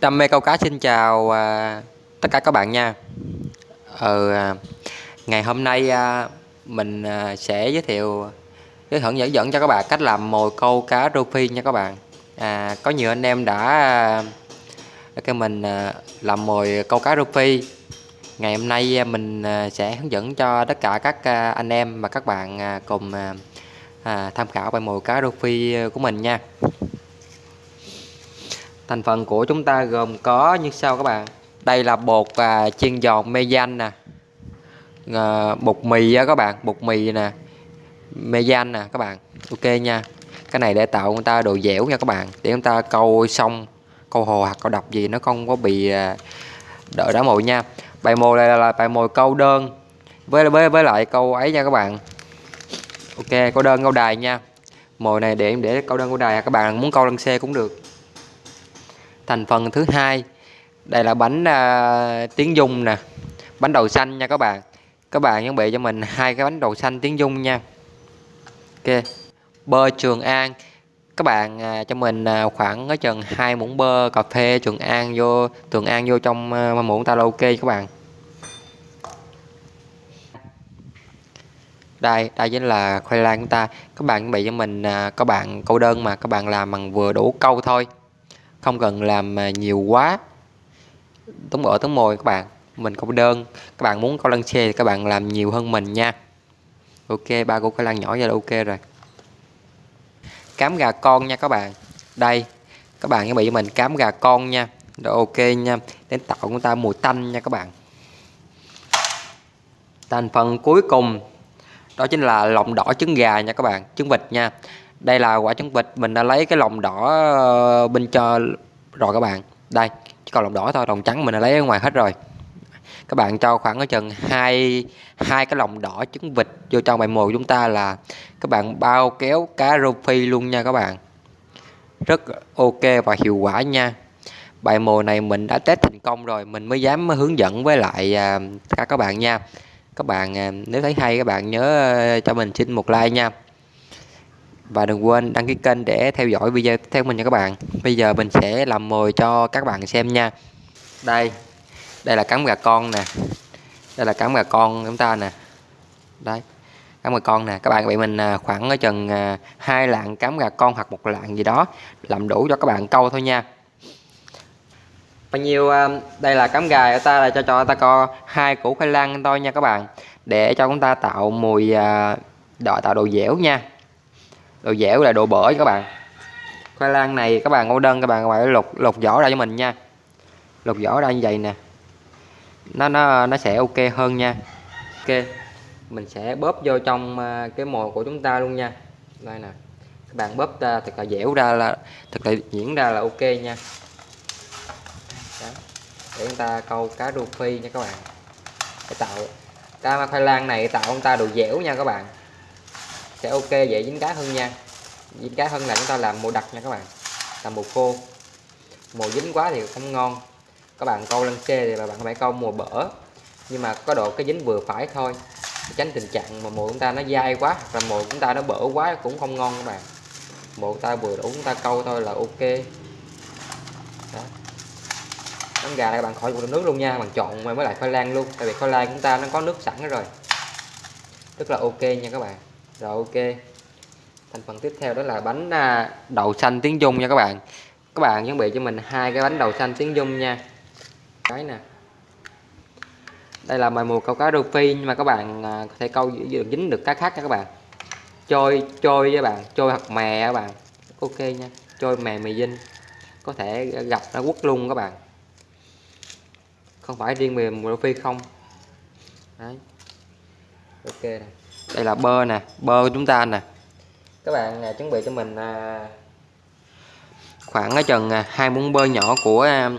Đam mê câu cá xin chào à, tất cả các bạn nha. ừ, à, ngày hôm nay à, mình à, sẽ giới thiệu giới thiệu dẫn dẫn cho các bạn cách làm mồi câu cá rô phi nha các bạn. À, có nhiều anh em đã à, cái mình à, làm mồi câu cá rô phi. Ngày hôm nay à, mình à, sẽ hướng dẫn cho tất cả các à, anh em và các bạn à, cùng à, à, tham khảo bài mồi cá rô phi của mình nha. Thành phần của chúng ta gồm có như sau các bạn. Đây là bột à, chiên giòn mê danh nè. À, bột mì á các bạn, bột mì nè. Mê danh nè các bạn. Ok nha. Cái này để tạo người ta độ dẻo nha các bạn. Để chúng ta câu xong câu hồ hoặc câu độc gì nó không có bị à, đỡ đá mồi nha. Bài mồi này là, là bài mồi câu đơn với với với lại câu ấy nha các bạn. Ok, câu đơn câu đài nha. Mồi này để để câu đơn câu đài các bạn muốn câu lăng xe cũng được thành phần thứ hai đây là bánh uh, tiếng dung nè bánh đậu xanh nha các bạn. Các bạn chuẩn bị cho mình hai cái bánh đậu xanh tiếng dung nha. Ok bơ trường an. Các bạn à, cho mình à, khoảng ở chừng hai muỗng bơ cà phê trường an vô trường an vô trong à, muỗng ta ok các bạn. Đây đây chính là khoai lang của ta. Các bạn chuẩn bị cho mình à, các bạn câu đơn mà các bạn làm bằng vừa đủ câu thôi không cần làm à, nhiều quá. Tống ở tống mồi các bạn. Mình câu đơn. Các bạn muốn câu lăng xe thì các bạn làm nhiều hơn mình nha. Ok, ba cô khoai lăng nhỏ ra là ok rồi. Cám gà con nha các bạn. Đây, các bạn chuẩn bị cho mình cám gà con nha. Rồi ok nha. Đến tạo chúng ta mùi tanh nha các bạn. Thành phần cuối cùng, đó chính là lòng đỏ trứng gà nha các bạn. Trứng vịt nha đây là quả trứng vịt, mình đã lấy cái lòng đỏ ờ, bên cho rồi các bạn. Đây, chỉ còn lòng đỏ thôi, lòng trắng mình đã lấy ở ngoài hết rồi. Các bạn cho khoảng ở chừng hai hai cái lòng đỏ trứng vịt vô trong bài mồi của chúng ta là các bạn bao kéo cá rô phi luôn nha các bạn. Rất ok và hiệu quả nha. Bài mồi này mình đã test thành công rồi, mình mới dám hướng dẫn với lại à, các cả các bạn nha. Các bạn à, nếu thấy hay các bạn nhớ ờ, cho mình xin một like nha và đừng quên đăng ký kênh để theo dõi video tiếp theo mình nha các bạn. Bây giờ mình sẽ làm mồi cho các bạn xem nha. Đây đây là cắm gà con nè. Đây là cắm gà con chúng ta nè. Đấy cắm gà con nè. Các bạn bị mình à, khoảng ở chừng à, hai lạng cắm gà con hoặc một lạng gì đó, làm đủ cho các bạn câu thôi nha. Bao nhiêu à, đây là cắm gà của ta là cho cho ta co hai củ khoai lang thôi nha các bạn. Để cho chúng ta tạo mùi đỏ tạo độ dẻo nha đồ dẻo là độ bở các bạn. Khoai lang này, các bạn ngô đơn, các bạn phải lột lột vỏ ra cho mình nha. Lột vỏ ra như vậy nè. Nó nó nó sẽ ok hơn nha. Ok, mình sẽ bóp vô trong à, cái mồi của chúng ta luôn nha. Đây nè. Các bạn bóp ra thật là dẻo ra là, thật là diễn ra là ok nha. Đó. để chúng ta câu cá rô phi nha các bạn. Để tạo, cá khoai lang này tạo chúng ta đồ dẻo nha các bạn sẽ ok, dễ dính cá hơn nha. Dính cá hơn là chúng ta làm mồi đặc nha các bạn. Làm mồi khô. Mồi dính quá thì không ngon. Các bạn câu lân xê thì bạn phải câu mồi bở. Nhưng mà có độ cái dính vừa phải thôi. Tránh tình trạng mà mồi chúng ta nó dai quá và mồi chúng ta nó bở quá cũng không ngon các bạn. Mồi chúng ta vừa đủ chúng ta câu thôi là ok. Đó. Gà này bạn khỏi dùng nước luôn nha, bạn chọn mới lại khoai lang luôn. Tại vì khoai lang chúng ta nó có nước sẵn rồi. Rất là ok nha các bạn rồi, ok. Thành phần tiếp theo đó là bánh à, đậu xanh tiếng dung nha các bạn. Các bạn chuẩn bị cho mình hai cái bánh đậu xanh tiếng dung nha. Cái nè. Đây là mồi mùa câu cá rô phi nhưng mà các bạn à, có thể câu được dính được cá khác nha các bạn. Trôi trôi với bạn, trôi hoặc mè các bạn. Ok nha, trôi mè mì dinh. Có thể gặp nó quất luôn các bạn. Không phải riêng mềm rô phi không. Đấy. ok này đây là bơ nè bơ của chúng ta nè. Các bạn à, chuẩn bị cho mình à, khoảng ở chừng à, hai muỗng bơ nhỏ của à,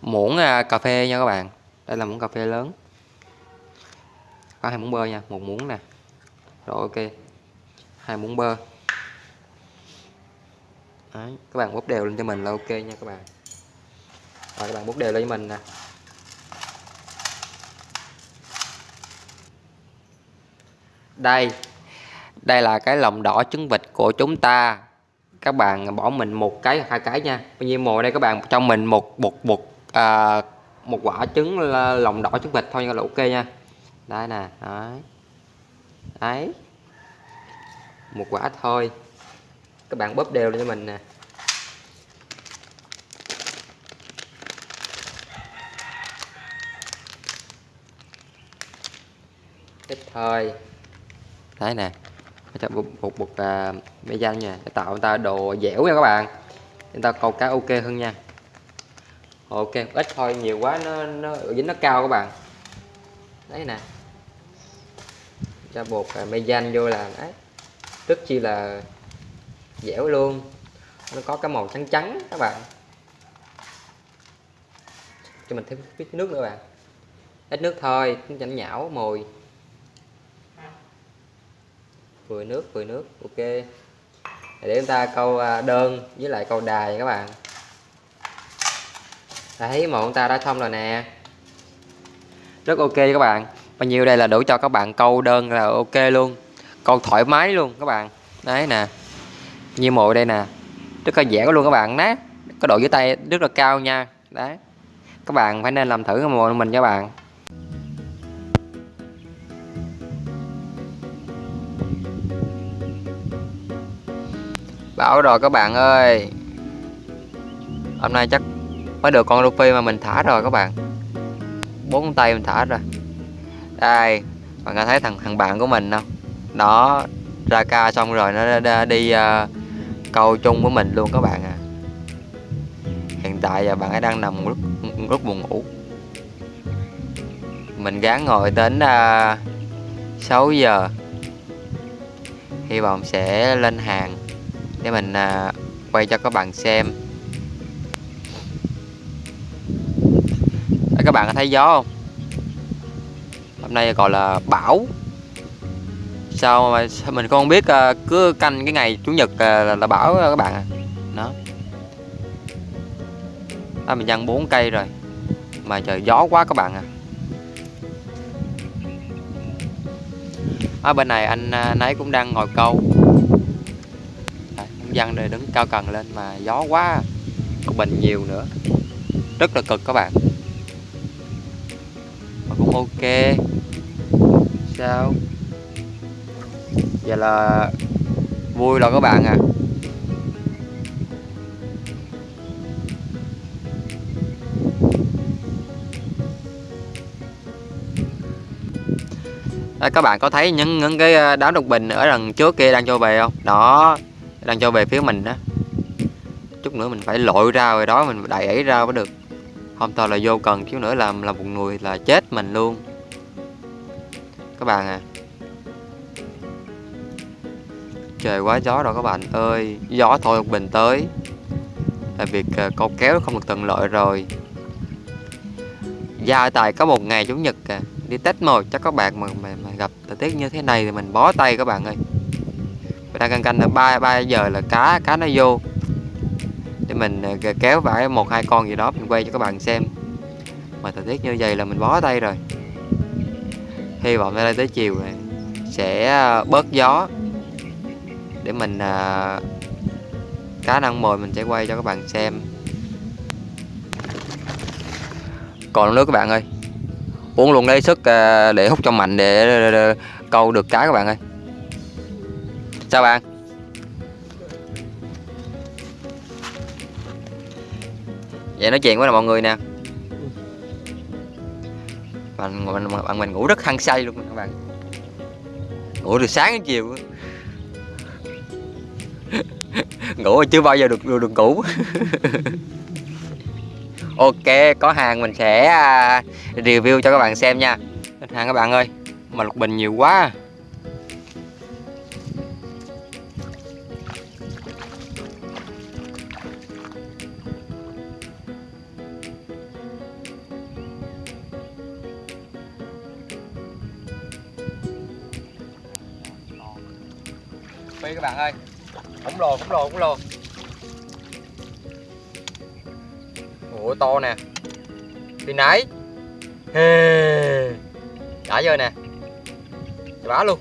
muỗng à, cà phê nha các bạn. Đây là muỗng cà phê lớn. Có hai muỗng bơ nha một muỗng nè. Rồi ok. Hai muỗng bơ. Đấy, các bạn bốc đều lên cho mình là ok nha các bạn. Rồi các bạn bốc đều lên cho mình nè đây đây là cái lòng đỏ trứng vịt của chúng ta. Các bạn bỏ mình một cái hai cái nha. Bao nhiêu mồi đây các bạn? Cho mình một một một à, một quả trứng lòng đỏ trứng vịt thôi là ok nha. Đây nè đấy. Đấy. Một quả thôi. Các bạn bóp đều lên cho mình nè. Ít thôi đấy nè. Cho một một, một uh, mê danh nha. Để tạo người ta độ dẻo nha các bạn. Chúng ta câu cá ok hơn nha. Ok ít thôi nhiều quá nó nó dính nó cao các bạn. Đấy nè. Cho bột uh, mê danh vô là đấy. Rất chi là dẻo luôn. Nó có cái màu trắng trắng các bạn. Cho mình thêm ít nước nữa bạn. Ít nước thôi nó nhão mồi vừa nước vừa nước, ok. Để chúng ta câu à, đơn với lại câu đài các bạn. Thấy một chúng ta đã xong rồi nè. Rất ok các bạn. Bao nhiêu đây là đủ cho các bạn câu đơn là ok luôn. Câu thoải mái luôn các bạn. Đấy nè. Như mồi đây nè. Rất là dẻo luôn các bạn. Nát. Có độ dưới tay rất là cao nha. Đấy. Các bạn phải nên làm thử cái mồi mình các bạn. Bảo rồi các bạn ơi. Hôm nay chắc mới được con Luffy mà mình thả rồi các bạn. Bốn tay mình thả rồi. Đây Bạn có thấy thằng thằng bạn của mình không? Nó Ra ca xong rồi nó đi uh, câu chung với mình luôn các bạn à. Hiện tại giờ bạn ấy đang nằm rất, rất buồn ngủ. Mình gán ngồi đến ờ, uh, 6 giờ. Hy vọng sẽ lên hàng để mình à, quay cho các bạn xem. Đấy, các bạn có thấy gió không? Hôm nay gọi là bão. Sao mà sao mình không biết à, cứ canh cái ngày chủ nhật à, là, là bão các bạn à? Đó. À, mình dăng bốn cây rồi mà trời gió quá các bạn à. Ở bên này anh à, nấy cũng đang ngồi câu dân đây đứng cao cần lên mà gió quá còn bình nhiều nữa. Rất là cực các bạn. Mà cũng ok. Sao? Vậy là vui rồi các bạn à Đấy, các bạn có thấy những những cái à, đám đục bình ở đằng trước kia đang cho về không? Đó đang cho về phía mình đó. Chút nữa mình phải lội ra rồi đó mình đẩy ấy ra mới được. Không thôi là vô cần chút nữa làm là một người là chết mình luôn. Các bạn à. Trời quá gió rồi các bạn ơi. Gió thôi một bình tới. Là việc uh, câu kéo không được tận lợi rồi. Gia tài có một ngày chủ nhật à. Đi tết mồi chắc các bạn mà, mà, mà gặp thời tiết như thế này thì mình bó tay các bạn ơi đang canh canh là ba ba giờ là cá cá nó vô. Để mình ờ, kéo vải một, hai con gì đó mình quay cho các bạn xem. Mà thời tiết như vậy là mình bó tay rồi. Hy vọng đây tới chiều này sẽ ờ, bớt gió. Để mình cá năng mồi mình sẽ quay cho các bạn xem. Còn nước các bạn ơi, uống luôn lấy sức để hút cho mạnh để câu được cá các bạn ơi. Chào bạn. Vậy nói chuyện với mọi người nè. Bạn mình, bạn mình ngủ rất hăng say luôn các bạn. Ngủ từ sáng đến chiều. Ngủ chưa bao giờ được được, được ngủ. Ok, có hàng mình sẽ à, review cho các bạn xem nha. Hàng các bạn ơi Mà lục bình nhiều quá. Phi các bạn ơi. Khổng lồ khổng lồ khổng lồ. Ủa, to nè. Thì nãy. Hê. Đã rơi nè. Bá luôn.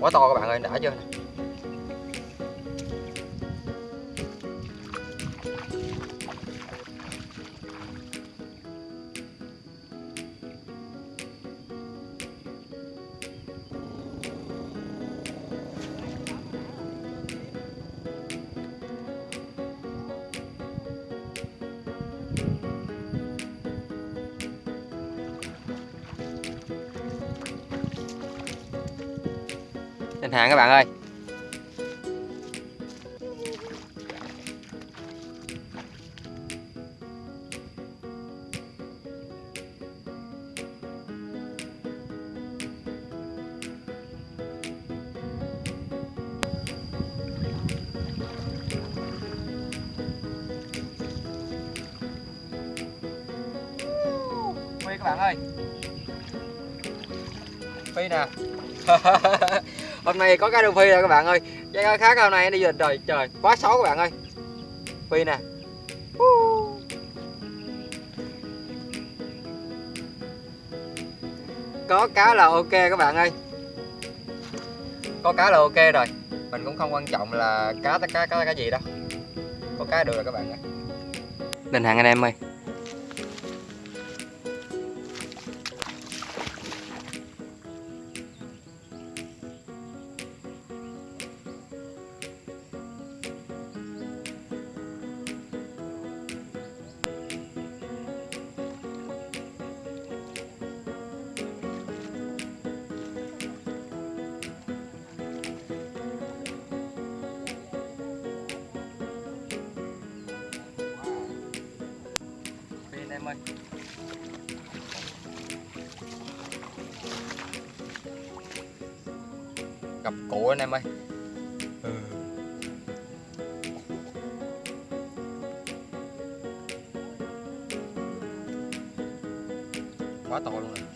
Quá to các bạn ơi, đã chưa Lên hàng các bạn ơi. Phi các bạn ơi. Phi nè. hôm nay có cái đường phi rồi các bạn ơi. Cái khác hôm nay đi du lịch rồi trời, quá xấu các bạn ơi. Phi nè. Có cá là ok các bạn ơi. Có cá là ok rồi. Mình cũng không quan trọng là cá cá cá cái gì đâu. Có cá được rồi các bạn ơi. Đình hàng anh em ơi ơi Cặp cụ anh em ơi. Ừ. Quá to luôn rồi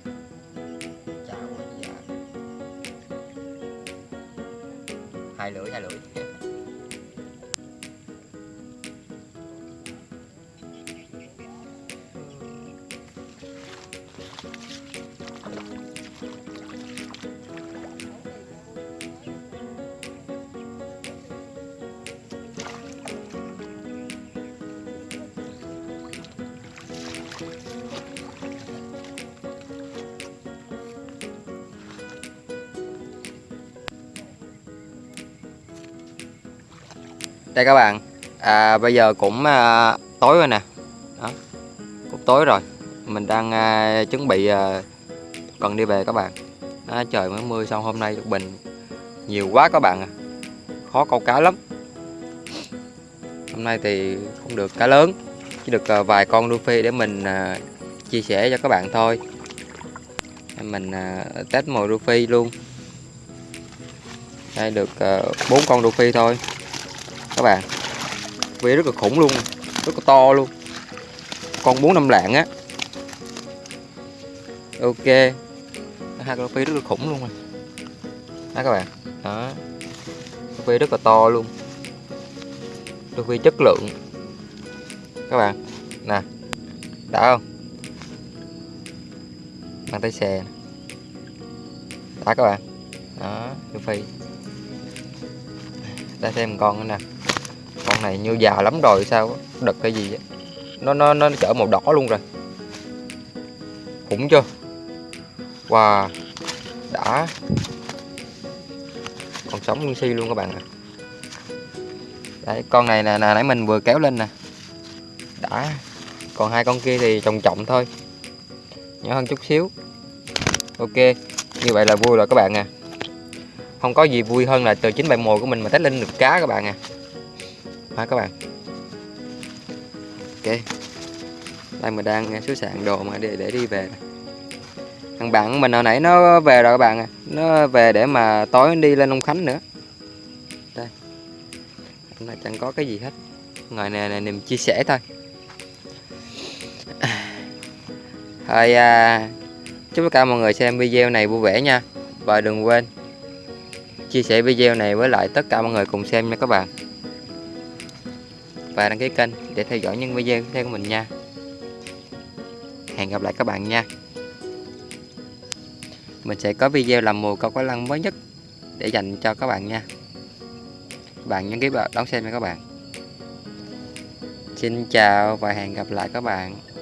đây các bạn. À, bây giờ cũng à, tối rồi nè. Đó cũng tối rồi. Mình đang à, chuẩn bị à, cần đi về các bạn. Đó, trời mới mưa xong hôm nay bình nhiều quá các bạn à. khó câu cá lắm. Hôm nay thì không được cá lớn chỉ được à, vài con đu phi để mình à, chia sẻ cho các bạn thôi. Mình à, test mồi đu phi luôn. Đây được à, bốn con đu phi thôi các bạn. Vế rất là khủng luôn, rất là to luôn. Con bốn năm lạng á. Ok. Hai con phi rất là khủng luôn rồi. Đó các bạn? Đó. Phi rất là to luôn. Phi chất lượng. Các bạn, nè. Đã không? Bàn tay xè đã các bạn. Đó phi ta xem con nữa nè. Con này như già lắm rồi, sao đực cái gì vậy? nó nó nó chở màu đỏ luôn rồi. Khủng chưa? Wow. Đã. Còn sống nguyên si luôn các bạn ạ. Đấy, con này là nãy mình vừa kéo lên nè. Đã. Còn hai con kia thì trồng trọng thôi. Nhỏ hơn chút xíu. Ok. Như vậy là vui rồi các bạn à không có gì vui hơn là từ chính bài mồi của mình mà test lên được cá các bạn à. Ha các bạn? Ok. Đây mình đang à, xứ sạn đồ mà để để đi về thằng bạn mình hồi nãy nó về rồi các bạn à. Nó về để mà tối đi lên Long Khánh nữa. Đây. Hôm nay chẳng có cái gì hết. Ngoài này là niềm chia sẻ thôi. Thôi à, chúc tất cả mọi người xem video này vui vẻ nha. Và đừng quên chia sẻ video này với lại tất cả mọi người cùng xem nha các bạn. Và đăng ký kênh để theo dõi những video tiếp theo của mình nha. Hẹn gặp lại các bạn nha. Mình sẽ có video làm mùa câu cá lăng mới nhất để dành cho các bạn nha. Bạn nhấn ký vào đón xem nha các bạn. Xin chào và hẹn gặp lại các bạn.